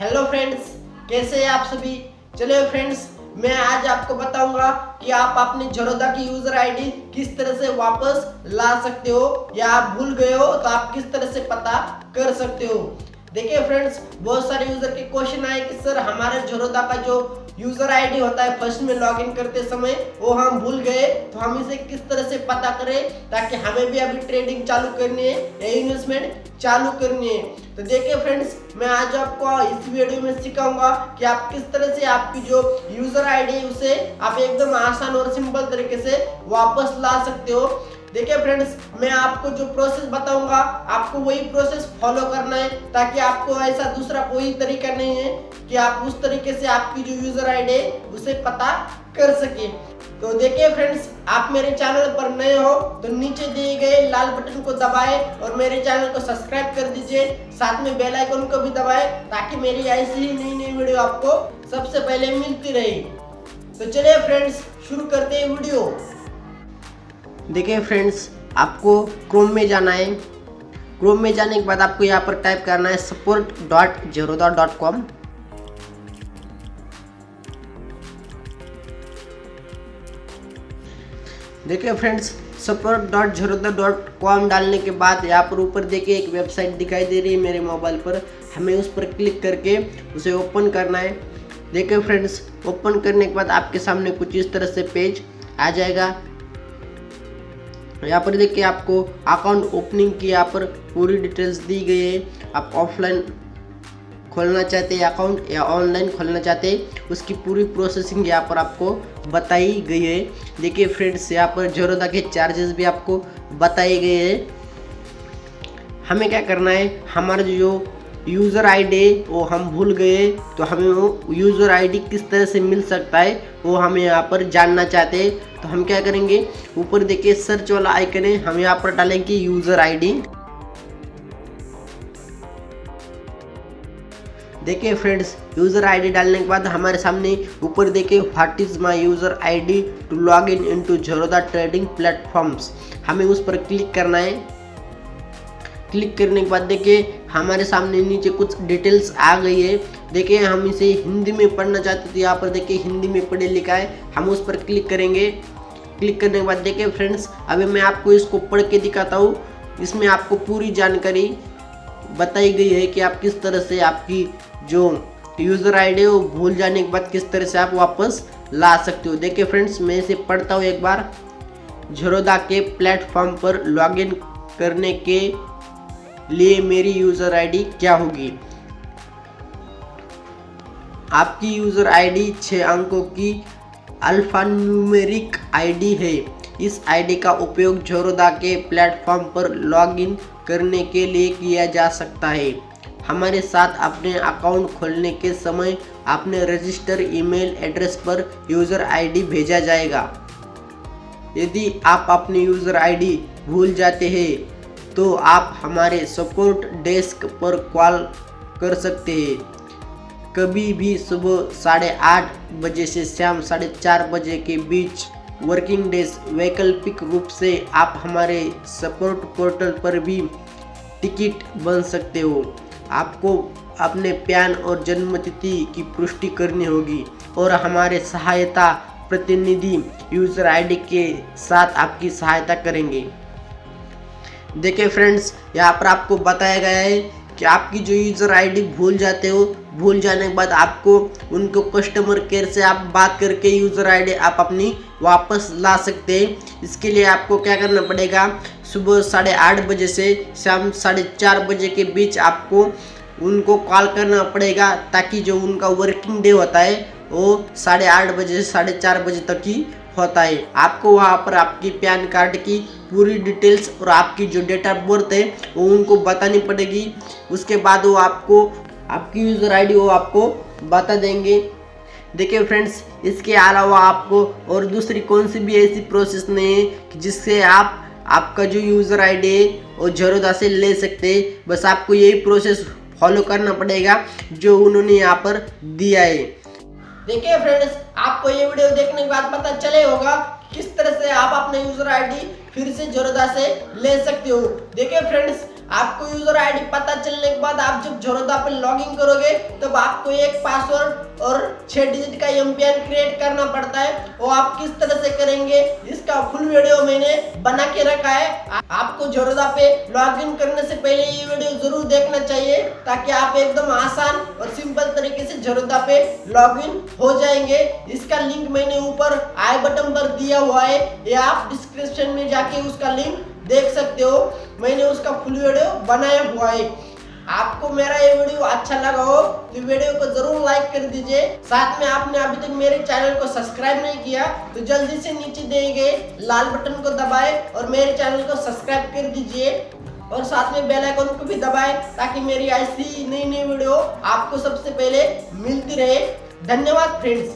Hello friends कैसे हैं आप सभी? चलिए फ्रेंड्स मैं आज आपको बताऊँगा कि आप अपने जरोदा की यूज़र आईडी किस तरह से वापस ला सकते हो, या आप भूल गए हो तो आप किस तरह से पता कर सकते हो। देखिए फ्रेंड्स बहुत सारे यूज़र के क्वेश्चन आए कि, सर, हमारे जरोदा का जो यूज़र आईडी होता है फ़र्स्ट में लॉगिन करते समय, वो हम भूल गए तो हम इसे किस तरह से पता करें ताकि हमें भी अभी ट्रेडिंग चालू करनी है, या इन्वेस्टमेंट चालू करनी है? तो देखिए फ्रेंड्स मैं आज आपको इस वीडियो में सिखाऊँगा कि आप किस तरह से आपकी जो यूज़र आईडी उसे आप एकदम आसान और सिंपल तरीके से वापस ला सकते हो। देखिए फ्रेंड्स मैं आपको जो प्रोसेस बताऊँगा, आपको वही प्रोसेस फॉलो करना है, ताकि आपको ऐसा दूसरा कोई तरीका नहीं है कि आप उस तरीके से आपकी जो यूज़र आईडी है, उसे पता कर सके। तो देखिए फ्रेंड्स आप मेरे चैनल पर नए हो तो नीचे दिए गए लाल बटन को दबाएँ और मेरे चैनल को सब्सक्राइब कर दीजिए। साथ में बेल आइकन को भी दबाएँ, ताकि मेरी ऐसी ही नई नई वीडियो आपको सबसे पहले मिलती रहे। तो चलिए फ्रेंड्स शुरू करते हैं वीडियो देखिए फ्रेंड्स आपको क्रोम में जाना है। क्रोम में जाने के बाद आपको यहाँ पर टाइप करना है support dot Zerodha dot com देखिए friends support dot Zerodha dot com डालने के बाद यहाँ पर ऊपर देखिए एक वेबसाइट दिखाई दे रही है मेरे मोबाइल पर। हमें उस पर क्लिक करके उसे ओपन करना है। देखिए फ्रेंड्स ओपन करने के बाद आपके सामने कुछ इस तरह से पेज आ जाएगा। यहाँ पर देखिए आपको अकाउंट ओपनिंग की यहाँ पर पूरी डिटेल्स दी गई है। आप ऑफलाइन खोलना चाहते हैं अकाउंट या ऑनलाइन खोलना चाहते हैं, उसकी पूरी प्रोसेसिंग यहाँ पर आपको बताई गई है। देखिए फ्रेंड्स यहाँ पर जरोदा के चार्जेस भी आपको बताए गए हैं। हमें क्या करना है? हमारा जो यूज़र आईडी वो हम भूल गए तो हमें वो यूज़र आईडी किस तरह से मिल सकता है, वो हम यहाँ पर जानना चाहते हैं। तो हम क्या करेंगे? ऊपर देखिए सर्च वाला आइकन है। हम यहाँ पर डालेंगे यूज़र आईडी देखिए फ्रेंड्स यूज़र आईडी डालने के बाद हमारे सामने ऊपर देखिए what is my user ID to log in into Zerodha trading platforms हमें उस पर क्लिक करना है। क्लिक करने के बाद देखिए हमारे सामने नीचे कुछ डिटेल्स आ गई है। देखिए हम इसे हिंदी में पढ़ना चाहते थे, यहाँ पर देखिए हिंदी में पढ़े लिखा है। हम उस पर क्लिक करेंगे। क्लिक करने के बाद देखिए फ्रेंड्स, अभी मैं आपको इसको पढ़ के दिखाता हूँ। इसमें आपको पूरी जानकारी बताई गई है कि आप किस तरह से आपकी जो यूज़र आईडी वो भूल जाने के बाद किस तरह से आप वापस ला सकते हो। देखिए फ्रेंड्स, मैं इसे पढ़ता हूँ एक बार। झरोदा के प्लेटफॉर्म पर लॉगिन करने के लिए मेरी यूज़र आईडी क्या होगी? आपकी यूज़र आईडी छः अंकों की अल्फ़ान्यूमेरिक आईडी है। इस आईडी का उपयोग झरोदा के प्लेटफॉर्म पर लॉगिन करने के लिए किया जा सकता है। हमारे साथ अपने अकाउंट खोलने के समय अपने रजिस्टर ईमेल एड्रेस पर यूज़र आईडी भेजा जाएगा। यदि आप अपनी यूज़र आईडी भूल जाते हैं तो आप हमारे सपोर्ट डेस्क पर कॉल कर सकते हैं। कभी भी सुबह साढ़े आठ बजे से शाम साढ़े चार बजे के बीच वर्किंग डेज़ वैकल्पिक रूप से आप हमारे सपोर्ट पोर्टल पर भी टिकट बन सकते हो। आपको अपने पैन और जन्मतिथि की पुष्टि करनी होगी और हमारे सहायता प्रतिनिधि यूज़र आईडी के साथ आपकी सहायता करेंगे। देखिए फ्रेंड्स यहाँ पर आपको बताया गया है कि आपकी जो यूज़र आईडी भूल जाते हो, भूल जाने के बाद आपको, उनको कस्टमर केयर से आप बात करके यूज़र आईडी आप अपनी वापस ला सकते हैं। इसके लिए आपको क्या करना पड़ेगा? सुबह साढ़े आठ बजे से शाम साढ़े चार बजे के बीच आपको उनको कॉल करना पड़ेगा, ताकि जो उनका वर्किंग डे होता है, वो साढ़े आठ बजे से साढ़े चार बजे तक ही होता है। आपको वहाँ पर आपकी पैन कार्ड की पूरी डिटेल्स और आपकी जो डेट ऑफ़ बर्थ है, वो उनको बतानी पड़ेगी। उसके बाद वो आपको, आपकी यूज़र आईडी वो आपको बता देंगे। देखिए फ्रेंड्स इसके अलावा आपको और दूसरी कौन सी भी ऐसी प्रोसेस नहीं है कि जिससे आप, आपका जो यूज़र आईडी है, वो जरोदा से ले सकते हैं। बस आपको यही प्रोसेस फॉलो करना पड़ेगा जो उन्होंने यहाँ पर दिया है। देखिए फ्रेंड्स आपको ये वीडियो देखने के बाद पता चले होगा किस तरह से आप अपने यूज़र आईडी फिर से जोरदा से ले सकते हो। देखिए फ्रेंड्स आपको यूज़र आईडी पता चलने के बाद आप जब झरोदा पे लॉगिन करोगे, तब आपको एक पासवर्ड और छह डिजिट का एमपीएन क्रिएट करना पड़ता है। वो आप किस तरह से करेंगे, इसका फुल वीडियो मैंने बना के रखा है। आपको झरोदा पे लॉगिन करने से पहले ये वीडियो ज़रूर देखना चाहिए, ताकि आप एकदम आसान और सिंपल तरीके से झरोदा पे लॉगिन हो जाएँगे। इसका लिंक मैंने ऊपर आई बटन पर दिया हुआ है। या आप डिस्क्रिप्शन में जाके उसका लिंक देख सकते हो, मैंने उसका फुल वीडियो बनाया हुआ है। आपको मेरा ये वीडियो अच्छा लगा हो तो वीडियो को ज़रूर लाइक कर दीजिए। साथ में आपने अभी तक मेरे चैनल को सब्सक्राइब नहीं किया तो जल्दी से नीचे दिए गए लाल बटन को दबाएँ और मेरे चैनल को सब्सक्राइब कर दीजिए। और साथ में बेल आइकन को भी दबाएँ, ताकि मेरी ऐसी नई नई वीडियो आपको सबसे पहले मिलती रहे। धन्यवाद फ्रेंड्स